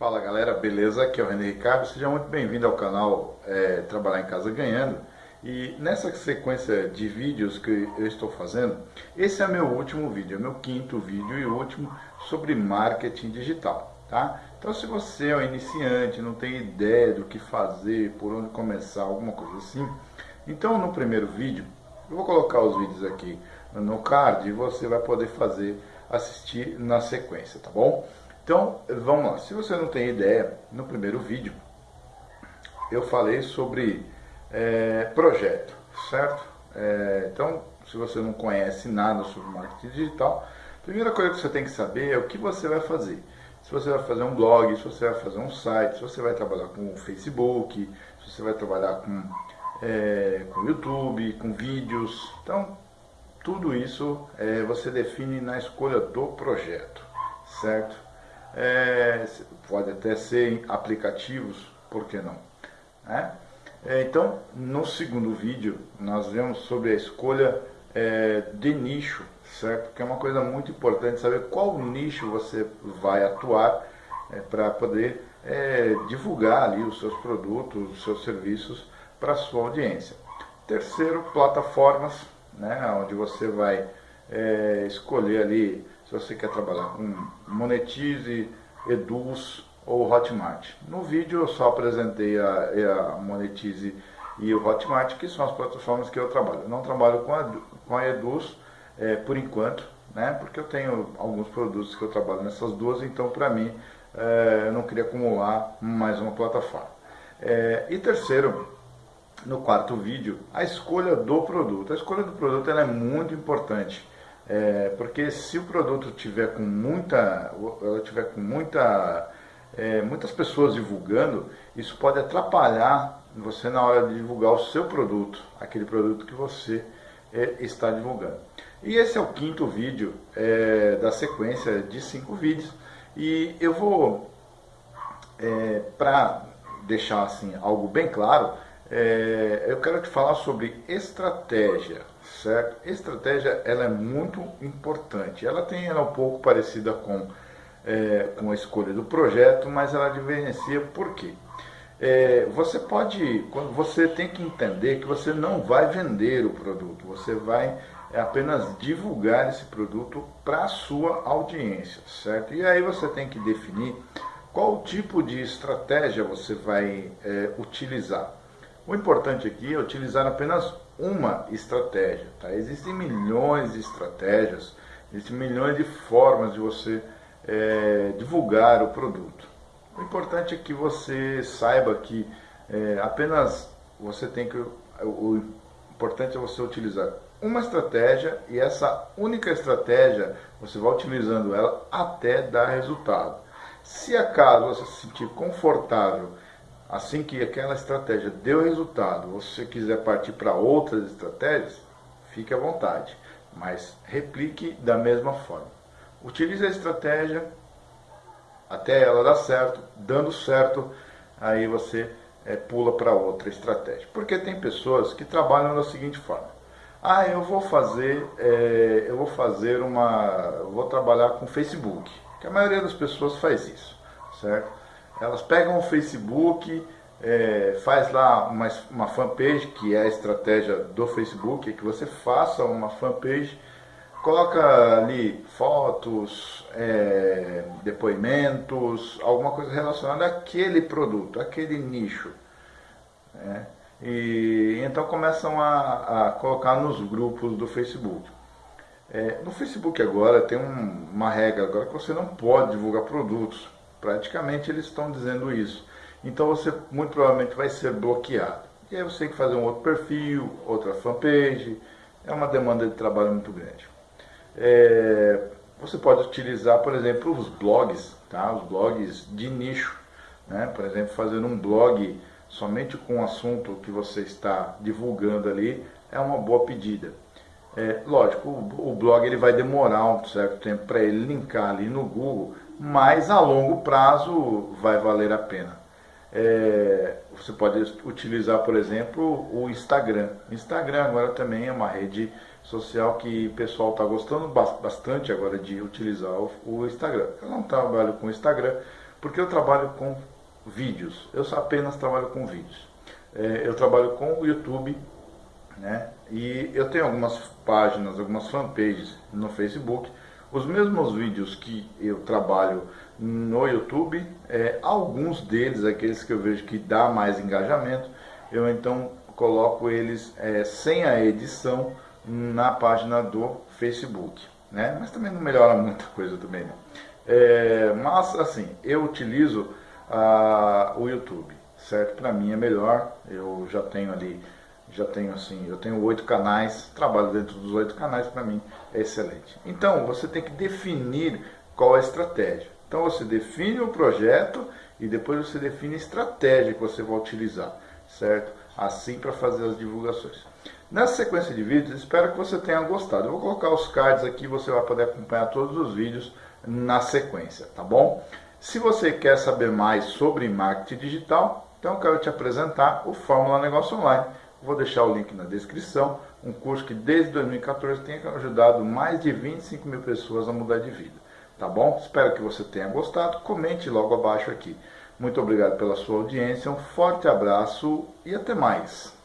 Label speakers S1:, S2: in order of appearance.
S1: Fala galera, beleza? Aqui é o René Ricardo, seja muito bem-vindo ao canal é, Trabalhar em Casa Ganhando e nessa sequência de vídeos que eu estou fazendo, esse é meu último vídeo, é meu quinto vídeo e último sobre marketing digital, tá? Então se você é um iniciante, não tem ideia do que fazer, por onde começar, alguma coisa assim, então no primeiro vídeo, eu vou colocar os vídeos aqui no card e você vai poder fazer, assistir na sequência, tá bom? Então, vamos lá. Se você não tem ideia, no primeiro vídeo eu falei sobre é, projeto, certo? É, então, se você não conhece nada sobre marketing digital, a primeira coisa que você tem que saber é o que você vai fazer. Se você vai fazer um blog, se você vai fazer um site, se você vai trabalhar com o Facebook, se você vai trabalhar com, é, com YouTube, com vídeos. Então, tudo isso é, você define na escolha do projeto, certo? É, pode até ser em aplicativos, por que não? É? É, então, no segundo vídeo, nós vemos sobre a escolha é, de nicho, certo? Que é uma coisa muito importante saber qual nicho você vai atuar é, para poder é, divulgar ali os seus produtos, os seus serviços para a sua audiência. Terceiro, plataformas, né, onde você vai é, escolher ali se você quer trabalhar com Monetize, Eduz ou Hotmart. No vídeo eu só apresentei a, a Monetize e o Hotmart, que são as plataformas que eu trabalho. Eu não trabalho com a, com a Eduz é, por enquanto, né, porque eu tenho alguns produtos que eu trabalho nessas duas, então para mim é, eu não queria acumular mais uma plataforma. É, e terceiro, no quarto vídeo, a escolha do produto. A escolha do produto é muito importante. É, porque se o produto tiver com muita, ela tiver com muita, é, muitas pessoas divulgando, isso pode atrapalhar você na hora de divulgar o seu produto, aquele produto que você é, está divulgando. E esse é o quinto vídeo é, da sequência de cinco vídeos e eu vou, é, para deixar assim algo bem claro, é, eu quero te falar sobre estratégia, certo? Estratégia ela é muito importante. Ela tem ela é um pouco parecida com, é, com a escolha do projeto, mas ela diferencia por quê? É, você pode, quando você tem que entender que você não vai vender o produto, você vai apenas divulgar esse produto para a sua audiência, certo? E aí você tem que definir qual tipo de estratégia você vai é, utilizar. O importante aqui é utilizar apenas uma estratégia. Tá? Existem milhões de estratégias, existem milhões de formas de você é, divulgar o produto. O importante é que você saiba que é, apenas você tem que. O importante é você utilizar uma estratégia e essa única estratégia você vai utilizando ela até dar resultado. Se acaso você se sentir confortável Assim que aquela estratégia deu resultado, você quiser partir para outras estratégias, fique à vontade, mas replique da mesma forma. Utilize a estratégia até ela dar certo, dando certo, aí você é, pula para outra estratégia. Porque tem pessoas que trabalham da seguinte forma: ah, eu vou fazer, é, eu vou fazer uma, vou trabalhar com Facebook. Que a maioria das pessoas faz isso, certo? Elas pegam o Facebook, é, faz lá uma, uma fanpage, que é a estratégia do Facebook, é que você faça uma fanpage, coloca ali fotos, é, depoimentos, alguma coisa relacionada àquele produto, àquele nicho. Né? E então começam a, a, colocar nos grupos do Facebook. É, no Facebook agora tem um, uma regra agora que você não pode divulgar produtos Praticamente eles estão dizendo isso. Então você muito provavelmente vai ser bloqueado. E aí você tem que fazer um outro perfil, outra fanpage. É uma demanda de trabalho muito grande. É, você pode utilizar, por exemplo, os blogs, tá? os blogs de nicho. Né? Por exemplo, fazer um blog somente com o assunto que você está divulgando ali é uma boa pedida. É, lógico, o, o blog ele vai demorar um certo tempo para ele linkar ali no Google, mas a longo prazo vai valer a pena. É, você pode utilizar, por exemplo, o Instagram. Instagram agora também é uma rede social que o pessoal está gostando bastante agora de utilizar o, Instagram. Eu não trabalho com Instagram, Porque eu trabalho com vídeos, eu apenas trabalho com vídeos. É, eu trabalho com o YouTube, né? E eu tenho algumas páginas, algumas fanpages no Facebook. Os mesmos vídeos que eu trabalho no YouTube, é, alguns deles, aqueles que eu vejo que dá mais engajamento, eu então coloco eles é, sem a edição na página do Facebook, né? Mas também não melhora muita coisa também, né? É, mas assim, eu utilizo ah, o YouTube, certo? Para mim é melhor. Eu já tenho ali, já tenho assim, eu tenho oito canais, trabalho dentro dos oito canais, para mim é excelente. Então você tem que definir qual a estratégia. Então você define o projeto e depois você define a estratégia que você vai utilizar, certo? Assim para fazer as divulgações. Nessa sequência de vídeos, espero que você tenha gostado. Eu vou colocar os cards aqui, você vai poder acompanhar todos os vídeos na sequência, tá bom? Se você quer saber mais sobre marketing digital, então eu quero te apresentar o Fórmula Negócio Online. Vou deixar o link na descrição, um curso que desde 2014 tem ajudado mais de 25 mil pessoas a mudar de vida. Tá bom? Espero que você tenha gostado. Comente logo abaixo aqui. Muito obrigado pela sua audiência, um forte abraço e até mais.